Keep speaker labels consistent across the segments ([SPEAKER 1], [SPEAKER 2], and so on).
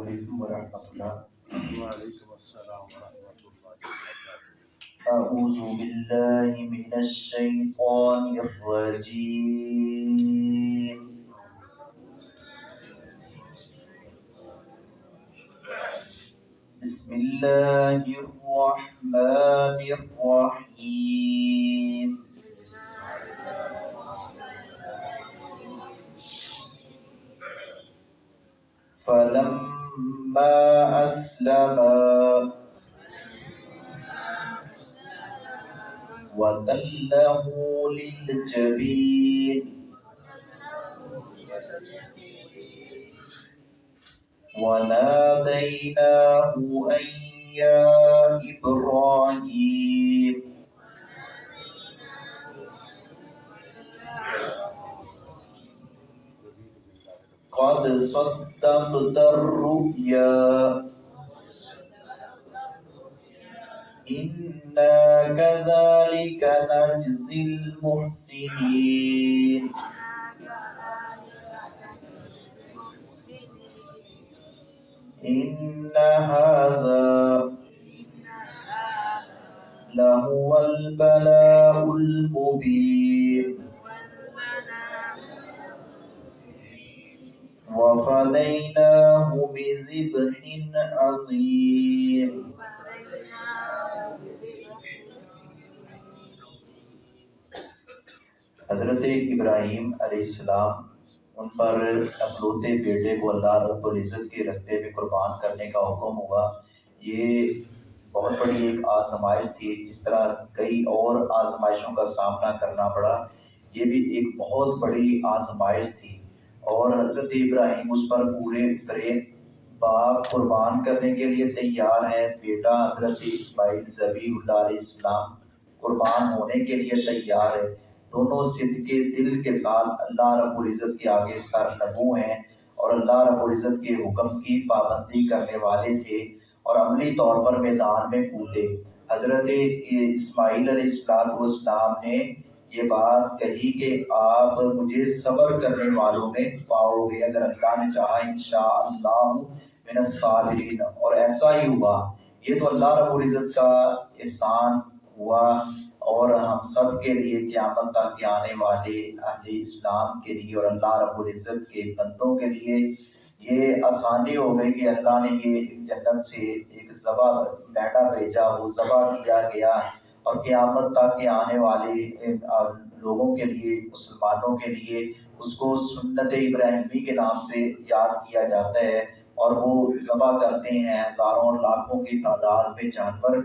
[SPEAKER 1] علیکم ورحمۃ اللہ
[SPEAKER 2] وعلیکم السلام ورحمۃ اللہ
[SPEAKER 1] أعوذ بالله من الشيطان الرجيم بسم الله الرحمن الرحيم فلما أسلما وتله للجبين. وناديناه أن يا إبراهيم. قد صدقت الرؤيا. إنا كذلك نجزي المحسنين. إن هذا لهو البلاء المبين. وفديناه بذبح عظيم. حضرت ابراہیم علیہ السلام ان پر اپلوتے بیٹے کو اللہ رب العزت کے رستے میں قربان کرنے کا حکم ہوا۔ یہ بہت بڑی ایک آزمائش تھی، جس طرح کئی اور آزمائشوں کا سامنا کرنا پڑا۔ یہ بھی ایک بہت بڑی آزمائش تھی اور حضرت ابراہیم اس پر پورے اترے باپ قربان کرنے کے لیے تیار ہے بیٹا حضرت اسماعیل ذبی اللہ علیہ السلام قربان ہونے کے لیے تیار ہے۔ دونوں صد کے دل کے ساتھ اللہ رب العزت کے آگے سر نبو ہیں اور اللہ رب العزت کے حکم کی پابندی کرنے والے تھے اور عملی طور پر میدان میں کودے حضرت اسماعیل علیہ السلام والسلام نے یہ بات کہی کہ آپ مجھے صبر کرنے والوں میں پاؤ گے۔ اگر اللہ نے چاہا انشاءاللہ من الصابرین، اور ایسا ہی ہوا۔ یہ تو اللہ رب العزت کا احسان ہوا اور ہم سب کے لیے قیامت تک آنے والے اہل اسلام کے لیے اور اللہ رب العزت کے بندوں کے لیے یہ آسانی ہو گئی کہ اللہ نے یہ جنت سے ایک ذبح بیٹا بھیجا، وہ ذبح کیا گیا اور قیامت تک کے آنے والے لوگوں کے لیے، مسلمانوں کے لیے اس کو سنت ابراہیمی کے نام سے یاد کیا جاتا ہے اور وہ ذبح کرتے ہیں ہزاروں لاکھوں کی تعداد میں جانور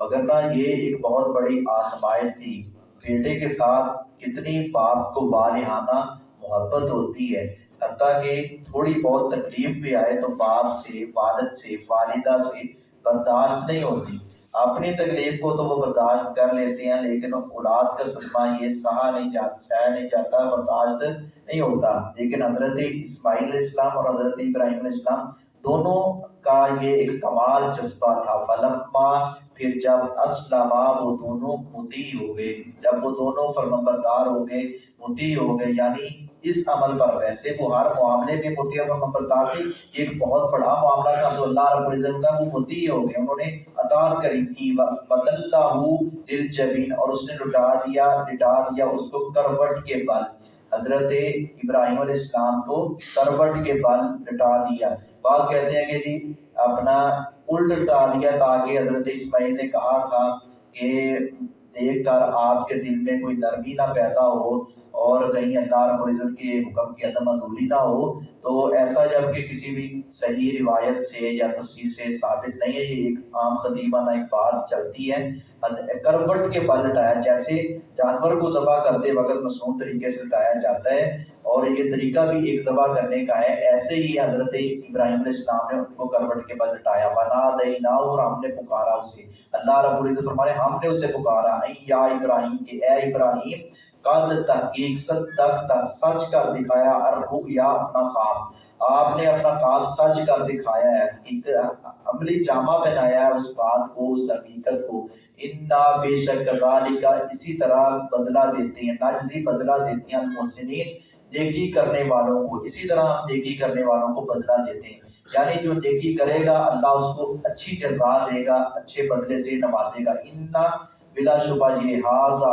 [SPEAKER 1] مگر یہ ایک بہت بڑی آزمائش تھی۔ بیٹے کے ساتھ کتنی باپ کو بالحانہ محبت ہوتی ہے۔ حتیٰ کہ تھوڑی بہت تکلیف بھی آئے تو باپ سے، والد سے، والدہ سے برداشت نہیں ہوتی۔ اپنی تکلیف کو تو وہ برداشت کر لیتے ہیں، لیکن اولاد کا صدمہ یہ سہا نہیں جاتا سہ نہیں جاتا، برداشت نہیں ہوتا۔ لیکن حضرت اسماعیل علیہ السلام اور حضرت ابراہیم علیہ السلام دونوں کا یہ ایک کمال جذبہ تھا۔ فلما پھر جب اسلم وہ دونوں متی ہو گئے جب وہ دونوں فرمبردار ہو گئے متی ہو گئے یعنی اس عمل پر ویسے وہ ہر معاملے میں متی اور فرمبردار تھے ایک بہت بڑا معاملہ تھا تو اللہ رب العزت کا وہ متی ہو گئے انہوں نے اطاعت کری تھی بدلتا ہو دل جبین اور اس نے لٹا دیا لٹا دیا اس کو کروٹ کے بل حضرت ابراہیم علیہ السلام کو کروٹ کے بل لٹا دیا۔ بعض کہتے ہیں کہ جی اپنا الٹ لٹا دیا تاکہ حضرت اسماعیل نے کہا تھا کہ دیکھ کر آپ کے دل میں کوئی نرمی نہ پیدا ہو اور کہیں اللہ رب العزت کے حکم کی عدم معذوری نہ ہو، تو ایسا جبکہ کسی بھی صحیح روایت سے یا تفسیر سے ثابت نہیں ہے، یہ ایک عام قدیمانہ ایک بات چلتی ہے۔ کروٹ کے بل لٹایا، جیسے جانور کو ذبح کرتے وقت مصنوع طریقے سے لٹایا جاتا ہے، اور یہ طریقہ بھی ایک ذبح کرنے کا ہے۔ ایسے ہی حضرت ابراہیم علیہ السلام نے ان کو کروٹ کے بل لٹایا۔ بنا دینا اور ہم نے پکارا اسے۔ اللہ رب العزت فرمانے ہم نے اسے پکارا۔ یا ابراہیم کے اے ابراہیم کل تحقیق صدق سچ کر دکھایا اور یا اپنا خواب۔ آپ نے اپنا خواب سچ کر دکھایا ہے۔ ایک عملی جامع پہنایا ہے، اس بات کو، اس حقیقت کو۔ انا بے شک کا اسی طرح بدلہ دیتے ہیں، ناجزی بدلہ دیتے ہیں محسنین، نیکی کرنے والوں کو۔ اسی طرح ہم نیکی کرنے والوں کو بدلہ دیتے ہیں۔ یعنی جو نیکی کرے گا، اللہ اس کو اچھی جزا دے گا، اچھے بدلے سے نوازے گا۔ اتنا بلا شبہ یہ حاضہ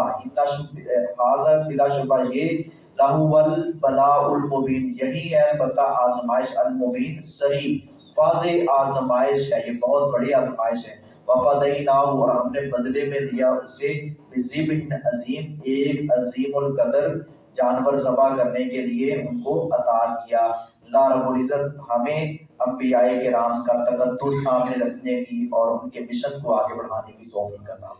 [SPEAKER 1] حاضہ بلا شبہ یہ لہو البلاء المبین، یہی ہے البتہ آزمائش المبین، صحیح واضح آزمائش ہے، یہ بہت بڑی آزمائش ہے۔ وفدیناہ اور ہم نے بدلے میں دیا اسے بزیب عظیم، ایک عظیم القدر جانور ذبح کرنے کے لیے ان کو عطا کیا۔ اللہ رب العزت ہمیں انبیاء کرام کا تقدس سامنے رکھنے کی اور ان کے مشن کو آگے بڑھانے کی توفیق کرنا